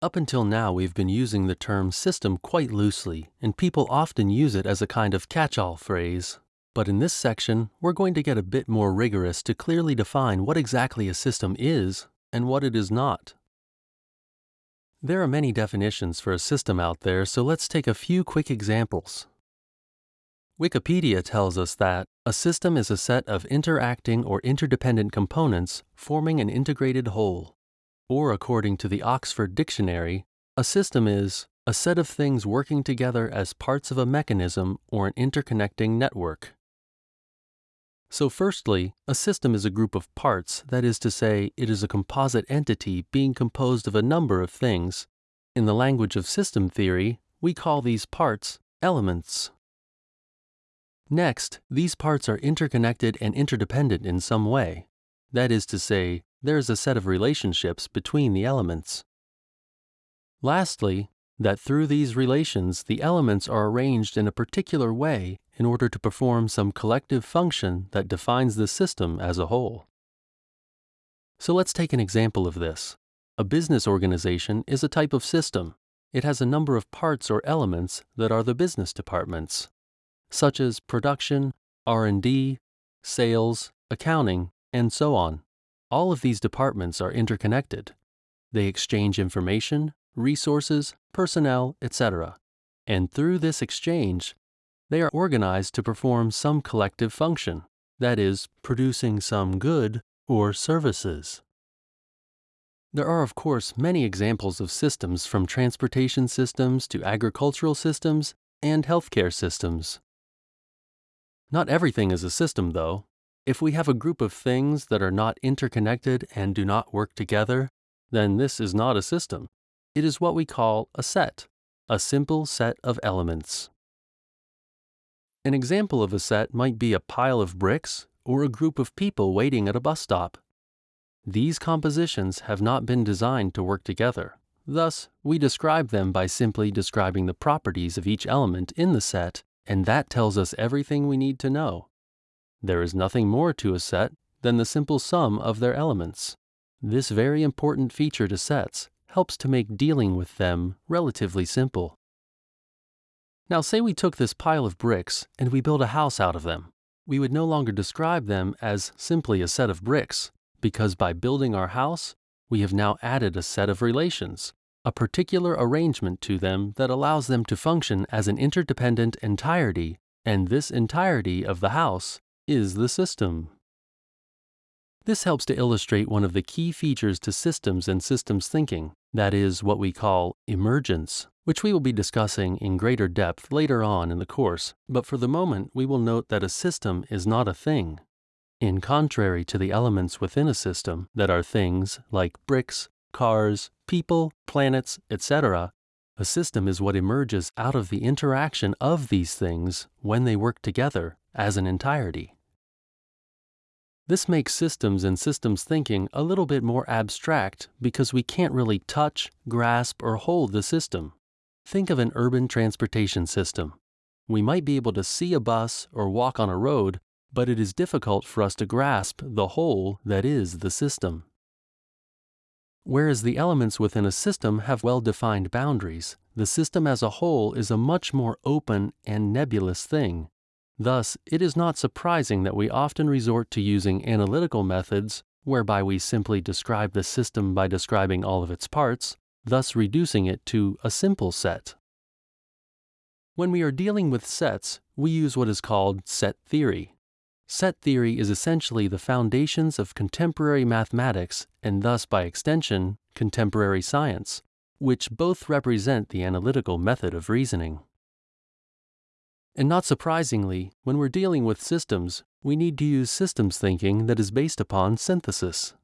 Up until now, we've been using the term system quite loosely, and people often use it as a kind of catch-all phrase. But in this section, we're going to get a bit more rigorous to clearly define what exactly a system is and what it is not. There are many definitions for a system out there, so let's take a few quick examples. Wikipedia tells us that a system is a set of interacting or interdependent components forming an integrated whole. Or according to the Oxford Dictionary, a system is a set of things working together as parts of a mechanism or an interconnecting network. So firstly, a system is a group of parts, that is to say, it is a composite entity being composed of a number of things. In the language of system theory, we call these parts elements. Next, these parts are interconnected and interdependent in some way. That is to say, there is a set of relationships between the elements. Lastly, that through these relations the elements are arranged in a particular way in order to perform some collective function that defines the system as a whole. So let's take an example of this. A business organization is a type of system. It has a number of parts or elements that are the business departments, such as production, R&D, sales, accounting, and so on. All of these departments are interconnected. They exchange information, resources, personnel, etc. And through this exchange, they are organized to perform some collective function, that is, producing some good or services. There are, of course, many examples of systems from transportation systems to agricultural systems and healthcare systems. Not everything is a system, though. If we have a group of things that are not interconnected and do not work together, then this is not a system. It is what we call a set, a simple set of elements. An example of a set might be a pile of bricks or a group of people waiting at a bus stop. These compositions have not been designed to work together. Thus, we describe them by simply describing the properties of each element in the set, and that tells us everything we need to know. There is nothing more to a set than the simple sum of their elements. This very important feature to sets helps to make dealing with them relatively simple. Now say we took this pile of bricks and we built a house out of them. We would no longer describe them as simply a set of bricks, because by building our house, we have now added a set of relations, a particular arrangement to them that allows them to function as an interdependent entirety, and this entirety of the house is the system. This helps to illustrate one of the key features to systems and systems thinking, that is what we call emergence, which we will be discussing in greater depth later on in the course, but for the moment we will note that a system is not a thing. In contrary to the elements within a system that are things like bricks, cars, people, planets, etc., a system is what emerges out of the interaction of these things when they work together as an entirety. This makes systems and systems thinking a little bit more abstract because we can't really touch, grasp, or hold the system. Think of an urban transportation system. We might be able to see a bus or walk on a road, but it is difficult for us to grasp the whole that is the system. Whereas the elements within a system have well-defined boundaries, the system as a whole is a much more open and nebulous thing. Thus, it is not surprising that we often resort to using analytical methods whereby we simply describe the system by describing all of its parts, thus reducing it to a simple set. When we are dealing with sets, we use what is called set theory. Set theory is essentially the foundations of contemporary mathematics and thus by extension, contemporary science, which both represent the analytical method of reasoning. And not surprisingly, when we're dealing with systems, we need to use systems thinking that is based upon synthesis.